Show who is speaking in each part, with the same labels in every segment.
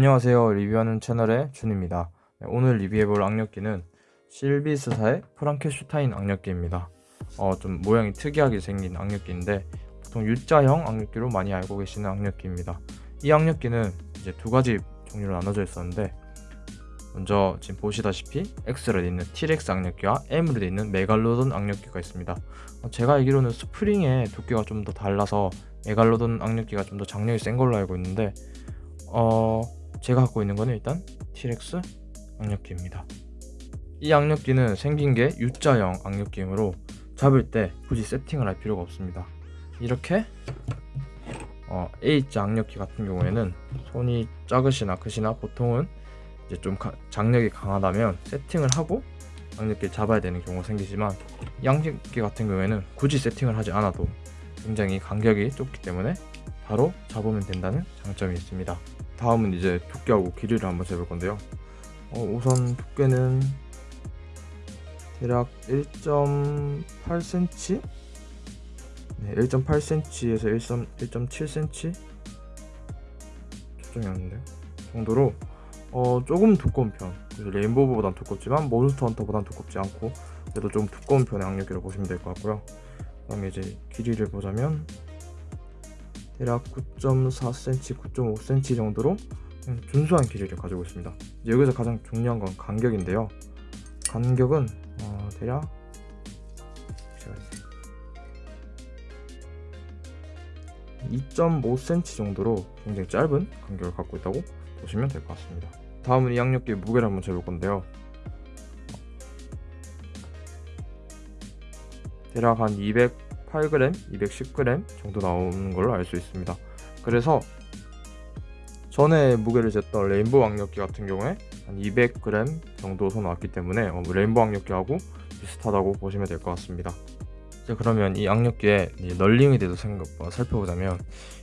Speaker 1: 안녕하세요. 리뷰하는 채널의 준입니다. 네, 오늘 리뷰해볼 악력기는 실비스사의 프랑켄슈타인 악력기입니다. 어, 좀 모양이 특이하게 생긴 악력기인데 보통 U자형 악력기로 많이 알고 계시는 악력기입니다. 이 악력기는 이제 두 가지 종류로 나눠져 있었는데 먼저 지금 보시다시피 X로 있는 T-Rex 악력기와 M으로 있는 메갈로돈 악력기가 있습니다. 어, 제가 알기로는 스프링의 두께가 좀 더 달라서 메갈로돈 악력기가 좀 더 장력이 센 걸로 알고 있는데 어 제가 갖고 있는 거는 일단 T-Rex 악력기입니다. 이 악력기는 생긴 게 U자형 악력기이므로 잡을 때 굳이 세팅을 할 필요가 없습니다. 이렇게 어, A자 악력기 같은 경우에는 손이 작으시나 크시나 보통은 이제 좀 가, 장력이 강하다면 세팅을 하고 악력기를 잡아야 되는 경우가 생기지만 이 악력기 같은 경우에는 굳이 세팅을 하지 않아도 굉장히 간격이 좁기 때문에 바로 잡으면 된다는 장점이 있습니다 다음은 이제 두께하고 길이를 한번 재볼 건데요. 어, 우선 두께는 대략 1.8cm 네, 1.8cm에서 1.7cm 초점이 왔는데요 정도로 어, 조금 두꺼운 편. 레인보우보단 두껍지만 몬스터 헌터보단 두껍지 않고 그래도 좀 두꺼운 편의 악력기를 보시면 될 것 같고요. 그 다음에 이제 길이를 보자면 대략 9.4cm, 9.5cm 정도로 준수한 길이를 가지고 있습니다. 여기서 가장 중요한 건 간격인데요. 간격은 어, 대략 2.5cm 정도로 굉장히 짧은 간격을 갖고 있다고 보시면 될 것 같습니다. 다음은 이 양력기의 무게를 한번 재볼 건데요. 대략 한 208g, 210g 정도 나오는 걸로 알 수 있습니다. 그래서 전에 무게를 쟀던 레인보우 악력기 같은 경우에 한 200g 정도 서 나왔기 때문에 어, 레인보우 악력기하고 비슷하다고 보시면 될 것 같습니다. 자 그러면 이 악력기의 널링에 대해서 생각, 어, 살펴보자면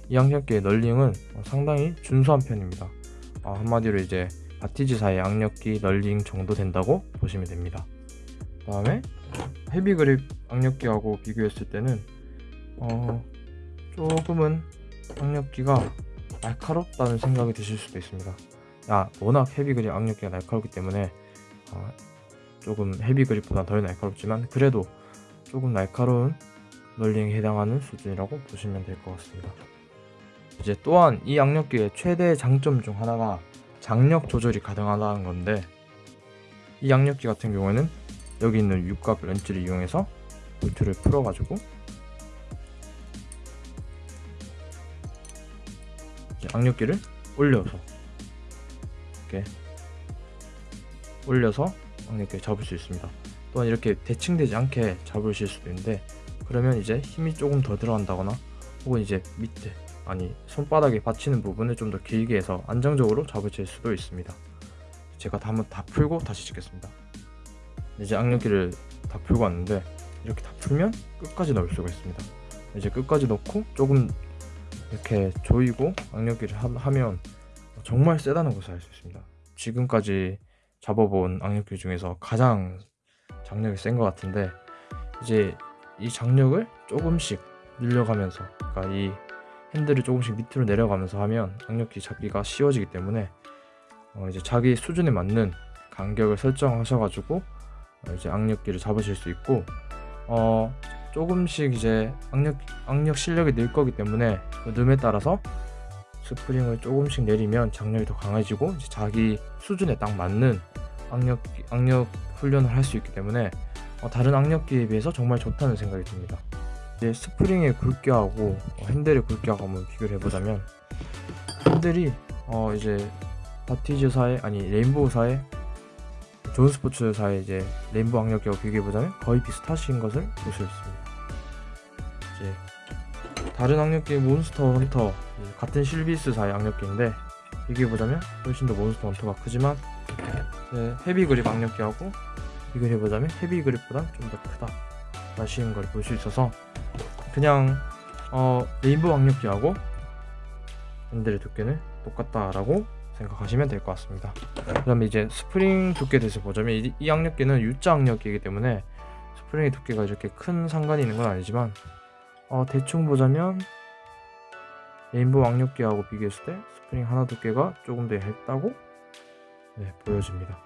Speaker 1: 이 악력기의 널링은 어, 상당히 준수한 편입니다. 어, 한마디로 이제 바티즈사의 악력기 널링 정도 된다고 보시면 됩니다 그 다음에 헤비 그립 악력기하고 비교했을 때는 어, 조금은 악력기가 날카롭다는 생각이 드실 수도 있습니다. 야 워낙 헤비 그립 악력기가 날카롭기 때문에 어, 조금 헤비 그립보다 덜 날카롭지만 그래도 조금 날카로운 널링에 해당하는 수준이라고 보시면 될 것 같습니다. 이제 또한 이 악력기의 최대 장점 중 하나가 장력 조절이 가능하다는 건데 이 악력기 같은 경우에는 여기 있는 육각 렌즈를 이용해서 볼트를 풀어가지고 악력기를 올려서 이렇게 올려서 악력기를 잡을 수 있습니다. 또한 이렇게 대칭되지 않게 잡으실 수도 있는데 그러면 이제 힘이 조금 더 들어간다거나 혹은 이제 밑에 아니 손바닥에 받치는 부분을 좀 더 길게 해서 안정적으로 잡으실 수도 있습니다. 제가 다 한번 다 풀고 다시 찍겠습니다 이제 악력기를 다 풀고 왔는데 이렇게 다 풀면 끝까지 넣을 수가 있습니다. 이제 끝까지 넣고 조금 이렇게 조이고 악력기를 하, 면 정말 세다는 것을 알 수 있습니다. 지금까지 잡아본 악력기 중에서 가장 장력이 센 것 같은데 이제 이 장력을 조금씩 늘려가면서 그러니까 이 핸들을 조금씩 밑으로 내려가면서 하면 악력기 잡기가 쉬워지기 때문에 어 이제 자기 수준에 맞는 간격을 설정하셔가지고 어 이제 악력기를 잡으실 수 있고 어 조금씩 이제 악력, 악력 실력이 늘 거기 때문에 그 늠에 따라서 스프링을 조금씩 내리면 장력이 더 강해지고 자기 수준에 딱 맞는 악력, 악력 훈련을 할 수 있기 때문에 어, 다른 악력기에 비해서 정말 좋다는 생각이 듭니다. 이제 스프링의 굵기하고 어, 핸들의 굵기하고 한번 비교를 해보자면 핸들이 어, 이제 바티즈사의 아니 레인보우사의 존 스포츠사의 이제 레인보우 악력기하고 비교해보자면 거의 비슷하신 것을 볼 수 있습니다. 이제 다른 악력기 몬스터 헌터 같은 실비스사의 악력기인데 비교해보자면 훨씬 더 몬스터 헌터가 크지만 헤비 그립 악력기하고 비교해보자면 헤비 그립보다 좀 더 크다 라시는 걸 볼 수 있어서 그냥 어, 레인보우 악력기하고 핸들의 두께는 똑같다라고 생각하시면 될 것 같습니다 그 다음에 이제 스프링 두께 대해서 보자면 이, 이 악력기는 U자 악력기이기 때문에 스프링의 두께가 이렇게 큰 상관이 있는 건 아니지만 어, 대충 보자면 레인보우 악력기하고 비교했을 때 스프링 하나 두께가 조금 더 얇다고 네, 보여집니다.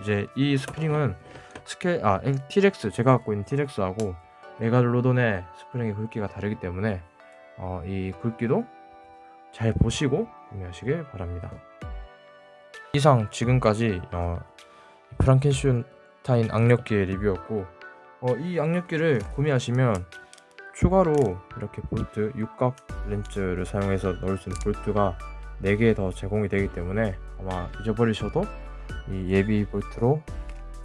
Speaker 1: 이제 이 스프링은 스케 아 티렉스 제가 갖고 있는 티렉스하고 메갈로돈의 스프링의 굵기가 다르기 때문에 어, 이 굵기도 잘 보시고 구매하시길 바랍니다. 이상 지금까지 어, 프랑켄슈타인 악력기의 리뷰였고 어, 이 악력기를 구매하시면 추가로 이렇게 볼트 육각 렌즈를 사용해서 넣을 수 있는 볼트가 4개 더 제공이 되기 때문에 아마 잊어버리셔도 이 예비 볼트로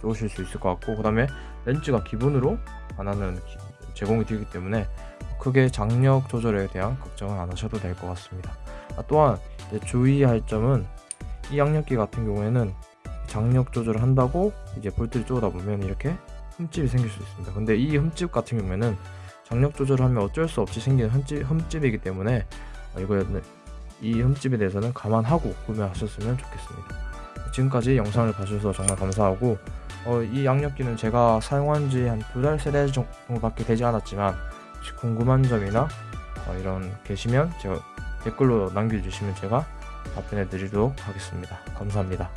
Speaker 1: 쏘실 수 있을 것 같고 그 다음에 렌즈가 기본으로 하나는 기- 제공이 되기 때문에 크게 장력 조절에 대한 걱정은 안 하셔도 될 것 같습니다. 아, 또한 주의할 점은 이 악력기 같은 경우에는 장력 조절을 한다고 이제 볼트를 쪼다 보면 이렇게 흠집이 생길 수 있습니다. 근데 이 흠집 같은 경우에는 장력 조절을 하면 어쩔 수 없이 생기는 흠집, 흠집이기 때문에 어, 이거는 이 흠집에 대해서는 감안하고 구매하셨으면 좋겠습니다. 지금까지 영상을 봐주셔서 정말 감사하고 어, 이 악력기는 제가 사용한 지 한 두 달, 세 달 정도밖에 되지 않았지만 혹시 궁금한 점이나 어, 이런 계시면 제가 댓글로 남겨주시면 제가 답변해 드리도록 하겠습니다. 감사합니다.